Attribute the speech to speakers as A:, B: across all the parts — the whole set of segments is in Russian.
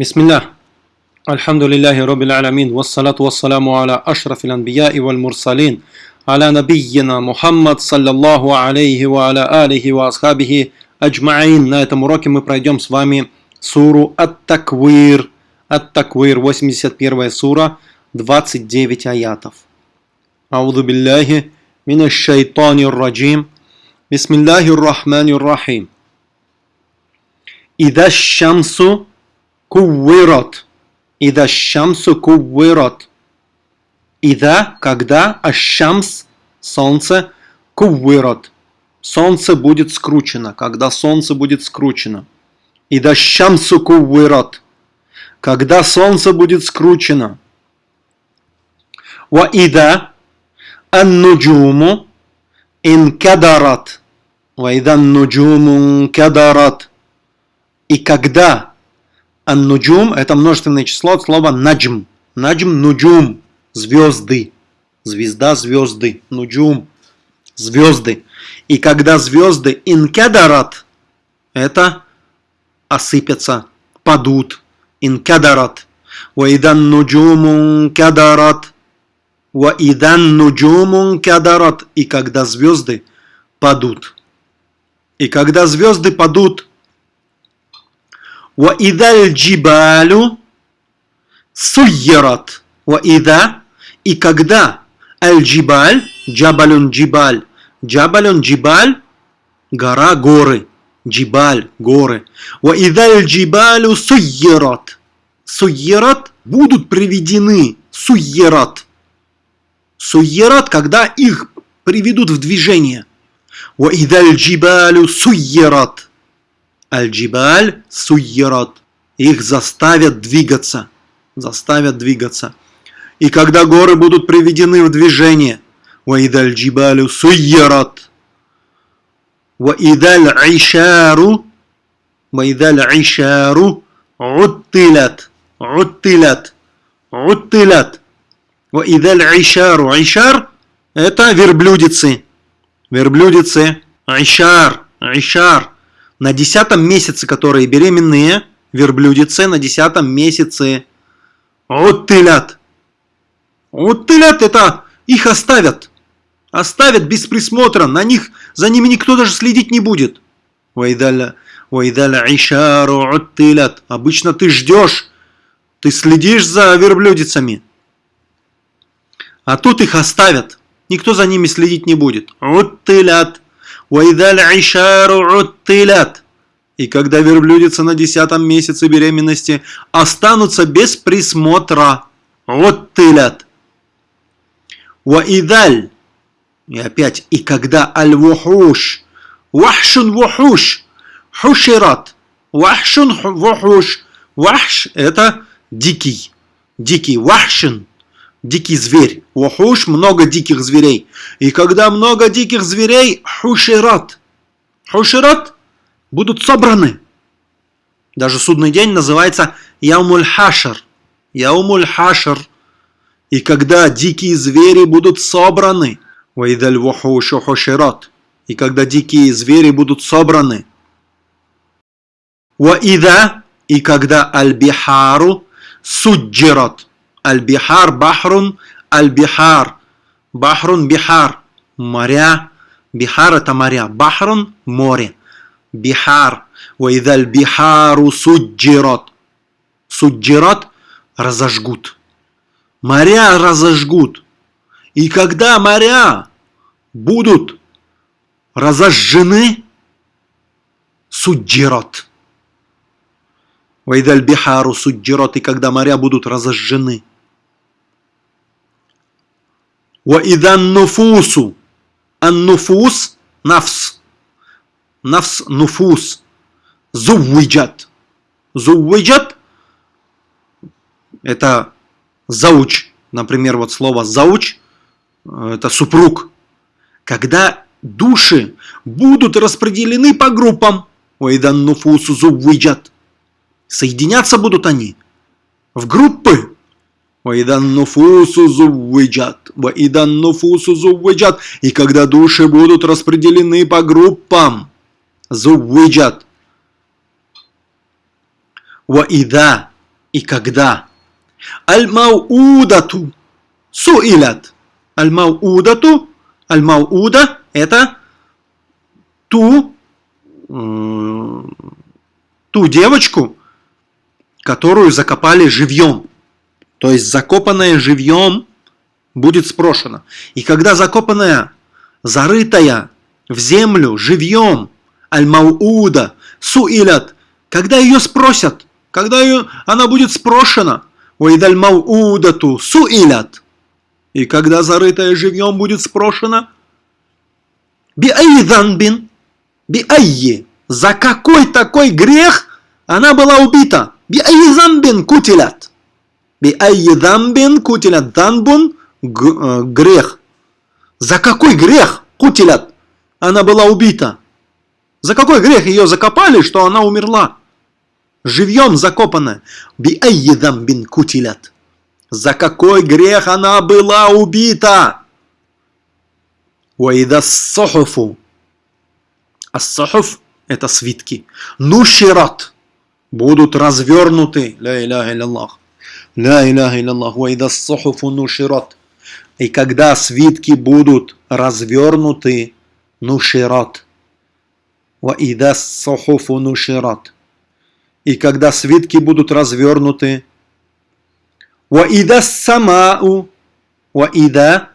A: بسم الله الحمد لله رب العالمين والصلاة والسلام على أشرف الأنبياء والمرسلين على نبينا محمد صلى الله عليه وعلى آله وأصحابه أجمعين На этом уроке мы пройдем с вами суру Ат-Таквир. Ат-Таквир, 81 сура, 29 аятов. أعوذ بالله من الشيطان الرجيم بسم الله الرحمن الرحيم إذا الشمس куввирот. Ида шамсу куввирот. Ида, когда, ашамс, солнце, куввирот. Солнце будет скручено, когда солнце будет скручено. Ида шамсу куввирот. Когда солнце будет скручено. Ва ида аннуджуму инкадарат. Ва ида аннуджуму инкадарат. И когда Ан-нуджум – это множественное число от слова наджм. Наджм – нуджум – звезды. Звезда – звезды. Нуджум – звезды. И когда звезды инкадарат – это осыпятся, падут. Инкадарат. Ваидан нуджумун кадарат. Ваидан нуджумун кадарат. И когда звезды падут. И когда звезды падут – وإذا الجبال سيرت وإذا и когда аль-джибаль, джабалюн джибаль, джабалюн джибаль, гора, горы, джибаль, горы. Ва идаль джибалю суйерат. Суйерат будут приведены, суйерат. Суйерат, когда их приведут в движение. Ва идаль джибалю суйерат. Аль-Джибаль суйерат. Их заставят двигаться. Заставят двигаться. И когда горы будут приведены в движение, Ваидаль джибалю суйерат. Ваидаль айшару. Ваидаль айшару. Уттилят. Уттилят. Уттилят. Ваидаль айшару. Айшар – это верблюдицы. Верблюдицы. Айшар. Айшар на десятом месяце, которые беременные, верблюдицы на десятом месяце. Оттылят. Оттылят это их оставят. Оставят без присмотра. На них, за ними никто даже следить не будет. Вайдаля, вайдаля ишару оттылят. Обычно ты ждешь, ты следишь за верблюдицами. А тут их оставят. Никто за ними следить не будет. Оттылят. И когда верблюдица на десятом месяце беременности останутся без присмотра. Вот. Ваидаль. И опять, и когда аль-вухуш. Вахшун вухуш. Хушират. Вахшун вухуш. Вахш – это дикий. Дикий. Вахшун дикий зверь. Вахуш – много диких зверей. И когда много диких зверей, хушират. Хушират будут собраны. Даже судный день называется Яумуль Хашар. Яумуль Хашар. И когда дикие звери будут собраны. Вайдаль вахушу хушират. И когда дикие звери будут собраны. Ваида. И когда аль-бихару суджират Аль-Бихар, Бахрун, Аль-Бихар. Бахрун, Бихар. Моря. Бихар это моря. Бахрун – море. Бихар. Вайдаль бихару суджират. Суджират – разожгут. Моря разожгут. И когда моря будут разожжены, суджират. Вайдаль бихару суджират. И когда моря будут разожжены. Ваидан нуфусу. Ан-нуфус – нафс. Нафс – нуфус. Зуввиджат. Зуввиджат – это зауч. Например, вот слово зауч – это супруг. Когда души будут распределены по группам. Ваидан нуфусу зуввиджат. Соединяться будут они в группы. Ваидан нуфусу зуввиджат. Ваидан нуфусу зуввиджат. И когда души будут распределены по группам. Зуввиджат. Ваида. И когда аль-маудату суилят. Аль-маудату, аль-мауда это ту, ту девочку, которую закопали живьем. То есть закопанная живьем будет спрошена. И когда закопанная, зарытая в землю живьем, аль-мауда, суилят, когда ее спросят, когда ее, она будет спрошена, уидаль маудату суилят, и когда зарытая живьем будет спрошена, би айданбин, би айи, за какой такой грех она была убита? Би айданбин кутилят. Би айданбин кутилят. Данбун э, грех. За какой грех кутилят? Она была убита. За какой грех ее закопали, что она умерла? Живьем закопана. Би бин кутилят. За какой грех она была убита? Уайда сохуфу. А сохуф это свитки. Нушират будут развернуты. Ля илляллах. Ля иляха илляллах, вайда ссухуфу нуширот. И когда свитки будут развернуты, нушират, Ваида ссухуфу нуширот. И когда свитки будут развернуты, Ваида самау. Ваида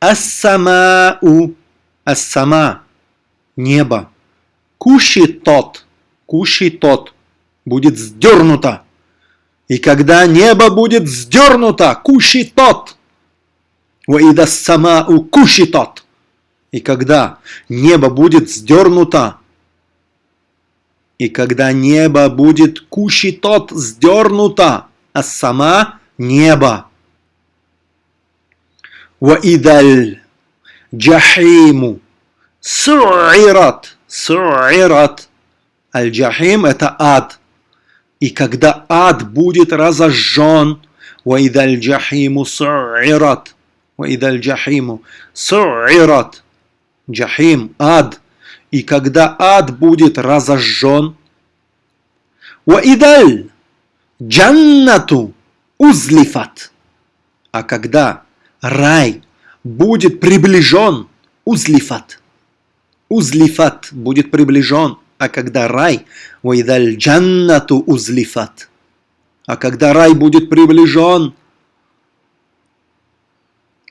A: ассамау. Ассама. Небо. Куши тот. Куши тот. Будет сдернуто. И когда небо будет сдернуто, кущи тот. Уида сама у кущи тот. И когда небо будет сдернуто, и когда небо будет кущи тот сдернуто, а сама небо. Уидаль джахиму суират, суират. Аль-джахим – это ад – и когда ад будет разожжен, «Ваидаль джахиму су'ират». «Ваидаль джахиму су'ират». Джахим, ад. И когда ад будет разожжен, «Ваидаль джаннату узлифат». А когда рай будет приближен, узлифат. Узлифат будет приближен а когда рай, вайдаль джаннату узлифат. А когда рай будет приближен,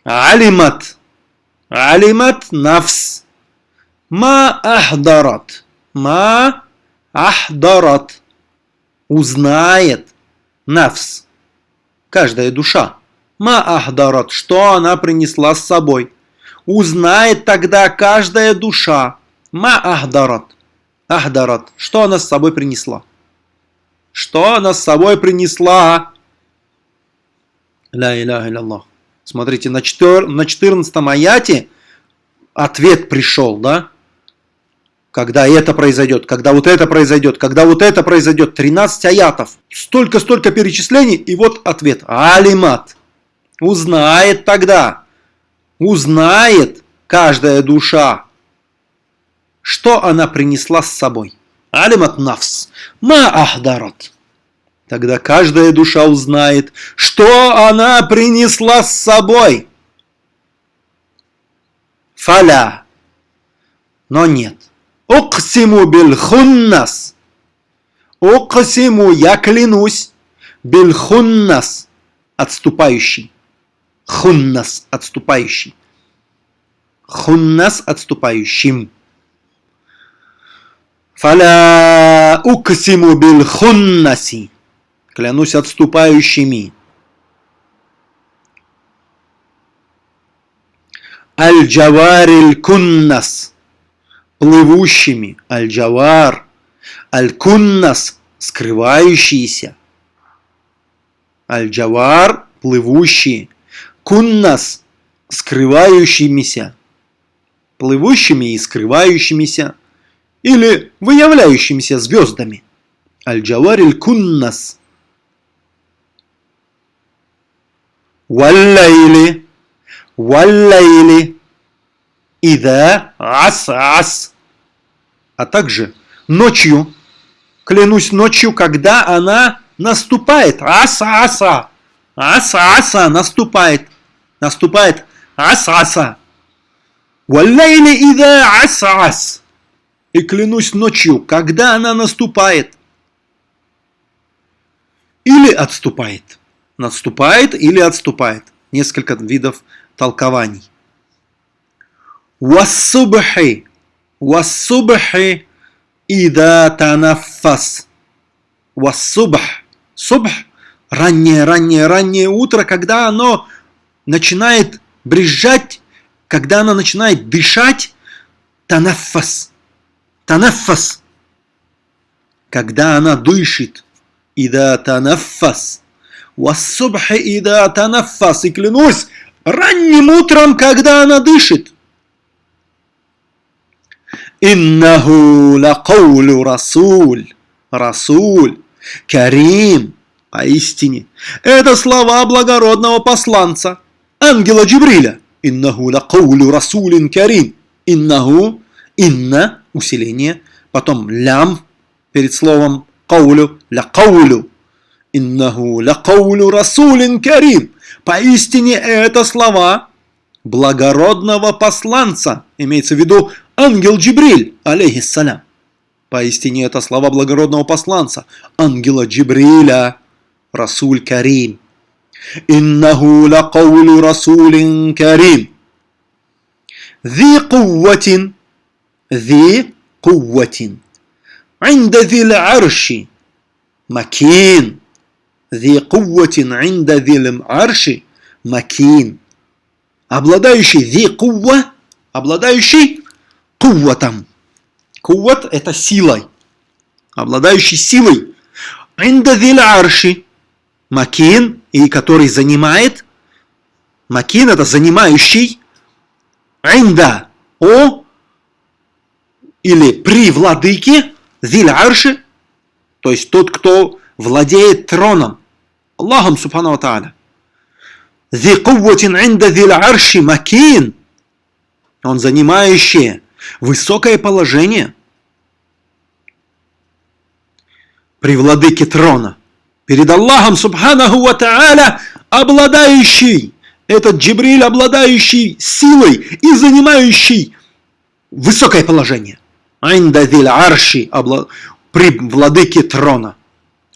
A: алимат, алимат нафс, ма ахдарат, ма ахдарат, узнает нафс, каждая душа. Ма ахдарат, что она принесла с собой. Узнает тогда каждая душа. Ма ахдарат. Ахдарат, что она с собой принесла. Что она с собой принесла? Ля иляха илляллах. Смотрите, на, 4, на 14 аяте ответ пришел, да? когда это произойдет, когда вот это произойдет, когда вот это произойдет. 13 аятов. Столько-столько перечислений, и вот ответ. Алимат. Узнает тогда. Узнает каждая душа, что она принесла с собой. Алимат нафс. Ма ахдарат. Тогда каждая душа узнает, что она принесла с собой. Фаля. Но нет. Уксиму бильхуннас. Уксиму, я клянусь, бильхуннас, отступающий. Хуннас, отступающий. Хуннас, отступающим. Фаля уксиму бильхуннаси. Клянусь отступающими. Аль-Джавариль Куннас плывущими, аль-джавар, аль-куннас, скрывающиеся, аль-джавар, плывущие, куннас, скрывающимися, плывущими и скрывающимися, или выявляющимися звездами. Аль-джавариль куннас. Валлайли, валлайли, ида ас-ас а также ночью, клянусь ночью, когда она наступает. Аса-аса. Аса-аса наступает. Наступает. Аса-аса. Валлайли ида аса-ас. И клянусь ночью, когда она наступает. Или отступает. Наступает или отступает. Несколько видов толкований. Вассубхи. Вассубхи ида танафас. Вассубх. Субх. Раннее, раннее, раннее утро, когда оно начинает брежать, когда оно начинает дышать. Танафас. Танафас. Когда она дышит. Ида танафас. Вассубхи ида танафас. И клянусь, ранним утром, когда она дышит. Иннаху лакаулю расуль. Расуль. Карим. Поистине. Это слова благородного посланца. Ангела Джибриля. Иннаху лакаулю расулин карим. Иннаху. Инна усиление, потом лям перед словом каулю, ля каулю, иннаху ля каулю расулин карим. Поистине это слова благородного посланца, имеется в виду ангел Джибриль, алейхиссалям. Поистине это слова благородного посланца, ангела Джибриля, Расуль Карим. «Иннаху лакаулю Расулин Карим». «Зи кувватин» ذي قوة عند ذي العرش مكين ذي قوة عند ذي العرش مكين обладающий ذي قوة обладающий кувватом. Кувват – это силой, обладающий силой. Инда арши макин, и который занимает, макин – это занимающий, инда – о, или при владыке, зиль арши, то есть тот, кто владеет троном, Аллахом Субхану Тааля. Зи кувватин инда зиль арши макин, он занимающий высокое положение при владыке трона. Перед Аллахом Субханаху Ва Та'аля, обладающий, этот Джибриль, обладающий силой и занимающий высокое положение. Айндадиль арши, при владыке трона,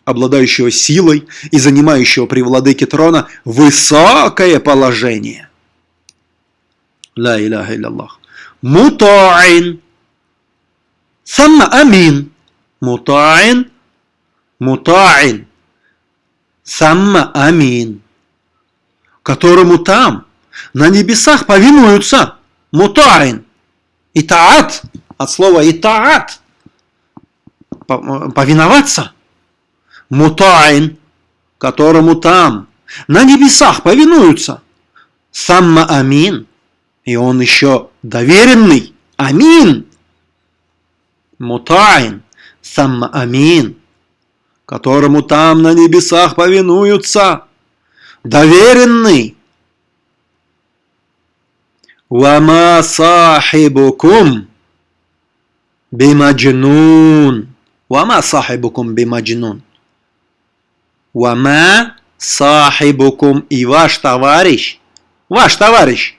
A: обладающего силой и занимающего при владыке трона высокое положение. Ла иляха илляллах. Мутаин. Самма амин. Мутаин. Мутаин. Самма амин. Которому там, на небесах повинуются. Мутаин. Итаат. От слова итаат. Повиноваться. Мутаин. Которому там, на небесах повинуются. Самма амин и он еще доверенный. Амин. Мутаин. Самма амин. Которому там на небесах повинуются. Доверенный. Вама сахибукум бимаджнун. Вама сахибукум бимаджнун. Вама сахибукум и ваш товарищ. Ваш товарищ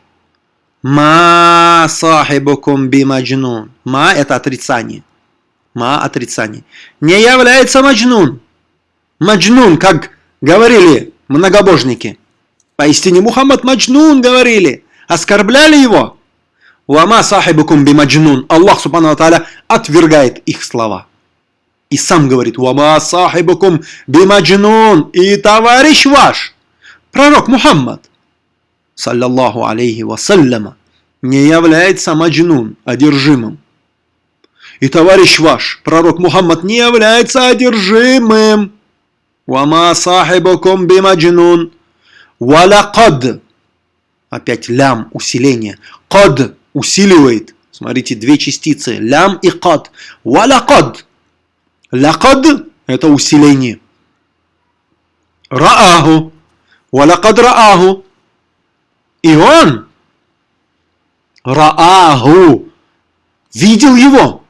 A: Ма сахибукум би маджнун. Ма это отрицание. Ма отрицание. Не является маджнун. Маджнун, как говорили многобожники. Поистине Мухаммад Маджнун говорили. Оскорбляли его. Вама сахибукум би маджнун. Аллах Субхану Тааля отвергает их слова. И сам говорит, Вама сахибукум би маджнун. И товарищ ваш, пророк Мухаммад, саллаллаху алейхи вассаляма, не является маджнун, одержимым. И товарищ ваш, пророк Мухаммад, не является одержимым. Вама сахибукум бимаджнун. Валакад. Опять лям, усиление. Кад усиливает. Смотрите, две частицы. Лям и кад. Валакад. Лакад – это усиление. Рааху. Валакад рааху. И он Рааху видел его.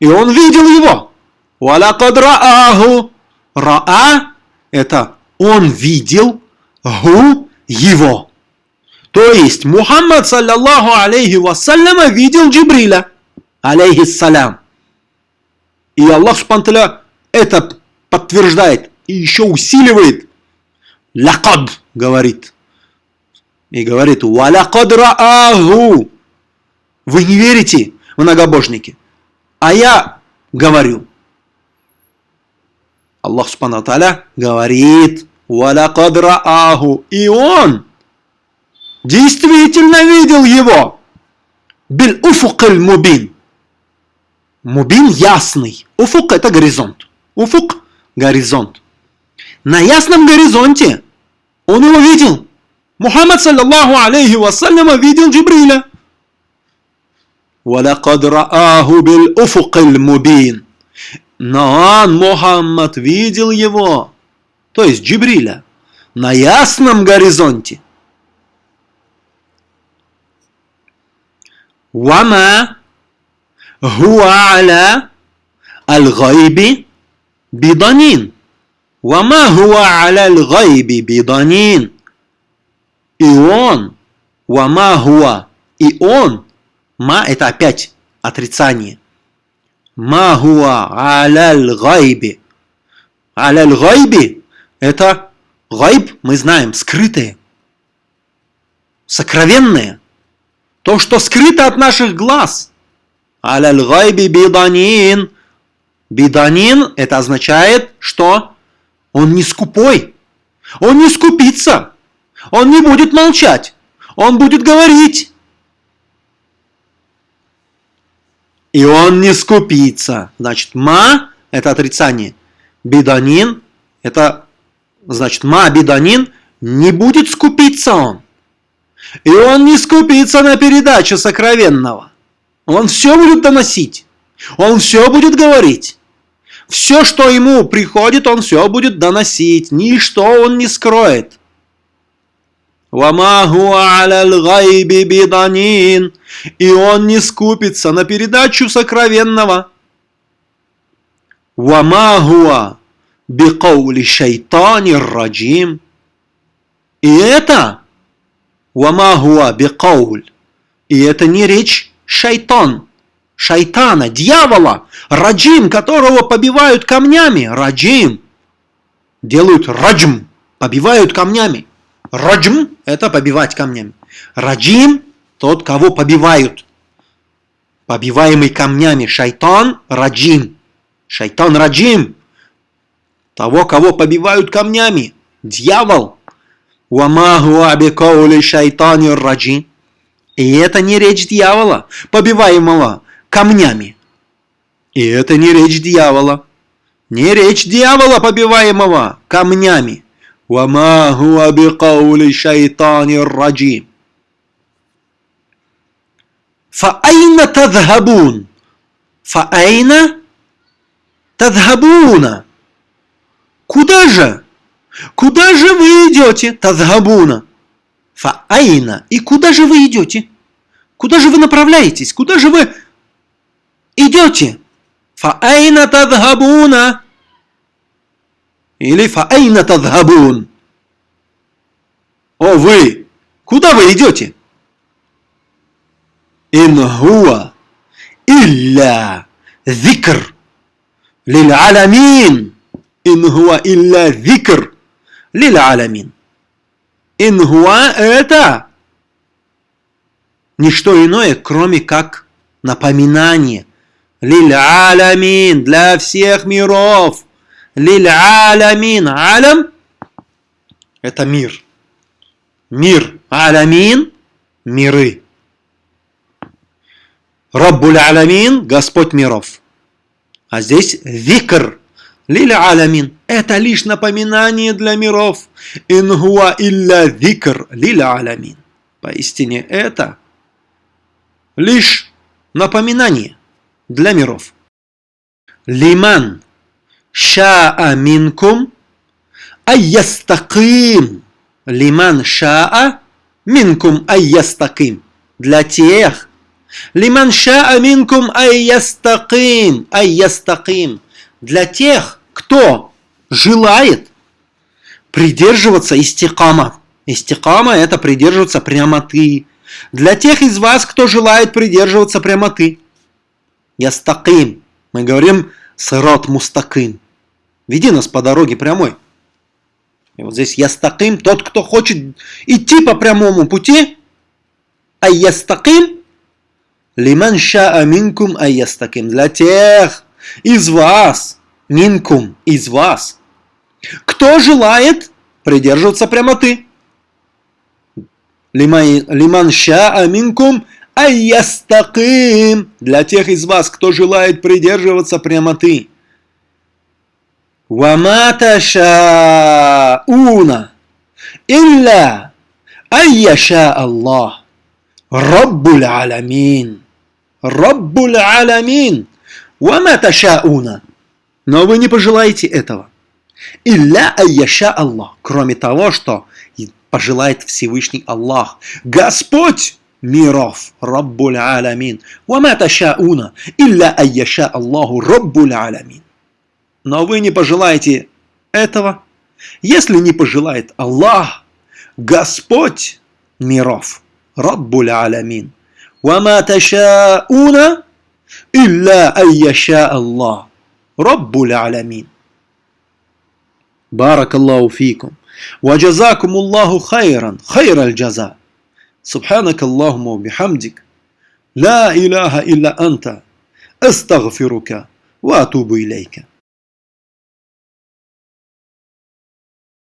A: И он видел его. Валакад рааху. Раа – это он видел, гу – его. То есть Мухаммад, саллаллаху алейхи вассаляма, видел Джибриля, алейхиссалям. И Аллах Субтитры это подтверждает и еще усиливает. Лакад говорит. И говорит, валякад рааху. Вы не верите, многобожники. А я говорю. Аллах Таля говорит, валякад рааху. И он действительно видел его. Бил уфукаль мубин. Мубин ясный. Уфук это горизонт. Уфук – горизонт. На ясном горизонте он его видел. Мухаммад, саллаллаху алейхи вассаляма, видел Джибриля. وَلَقَدْ رَآهُ بِالْأُفُقِ الْمُبِينَ Но он, Мухаммад, видел его, то есть Джибриля, на ясном горизонте. Вама гуаля аль-гайби биданин. Вама гуаля аль-гайби биданин. И он, вама гуа, и он, ма это опять отрицание. Ма гуа аля аль-гайби. Аля аль-гайби это гайб, мы знаем, скрытые, сокровенные. То, что скрыто от наших глаз. Аляль гайби биданин – Биданин – это означает, что он не скупой, он не скупится, он не будет молчать, он будет говорить. И он не скупится. Значит, ма – это отрицание. Биданин – это, значит, ма биданин – не будет скупиться он. И он не скупится на передачу сокровенного. Он все будет доносить. Он все будет говорить. Все, что ему приходит, он все будет доносить. Ничто он не скроет. И он не скупится на передачу сокровенного. И это вамахуа бикауль. И это не речь шайтан шайтана, дьявола, раджим, которого побивают камнями, раджим, делают раджм, побивают камнями. Раджм – это побивать камнями. Раджим – тот, кого побивают. Побиваемый камнями шайтан – раджим. Шайтан – раджим. Того, кого побивают камнями. Дьявол. И это не речь дьявола, побиваемого камнями. И это не речь дьявола. Не речь дьявола, побиваемого камнями. وما هو بقول الشيطان الرجيم فأين تذهبون فأين تذهبون Куда же? Куда же вы идете? Тазгабуна. Фаайна. И куда же вы идете? Куда же вы направляетесь? Куда же вы идете? Фаайна тадхабуна. Или фаайна тадхабун. О вы, куда вы идете? Ин хуа илля зикр лил аламин. Ин хуа илля зикр лил аламин. Ин хуа это не что иное, кроме как напоминание Лиль алямин, для всех миров. Лиль алямин. Алям – это мир. Мир. Алямин – миры. Раббуль алямин – Господь миров. А здесь викр. Лиль алямин. Это лишь напоминание для миров. Ингуа илля викр. Лиль алямин. Поистине это лишь напоминание для миров. Лиман шаа минкум айястаким. Лиман шаа минкум айястаким. Для тех. Лиман шаа минкум айястаким. Айястаким. Для тех, кто желает придерживаться истикама. Истикама – это придерживаться прямоты. Для тех из вас, кто желает придерживаться прямоты. Ястаким. Мы говорим сырот мустаким. Веди нас по дороге прямой. И вот здесь ястаким, тот, кто хочет идти по прямому пути. А ястаким лиман шаа минкум а ястаким. Для тех из вас, минкум, из вас, кто желает придерживаться прямоты. Лиман шаа минкум Айястаким для тех из вас, кто желает придерживаться прямоты. Вамата шауна илля айяша Аллах. Раббуль аламин. Раббуль аламин. Вамата шауна. Но вы не пожелаете этого. Илля айяша Аллах. Кроме того, что пожелает Всевышний Аллах. Господь миров, Раббуль Аламин. Вама ташауна, илля айяша Аллаху Раббуль Аламин. Но вы не пожелаете этого, если не пожелает Аллах, Господь миров, Раббуль Аламин. Вама ташауна, илля айяша Аллах, رب العالمين. بارك الله فيكم. وجزاكم الله خيرا خير الجزاء. سبحانك اللهم وبحمدك. لا إله إلا أنت. أستغفرك وأتوب إليك.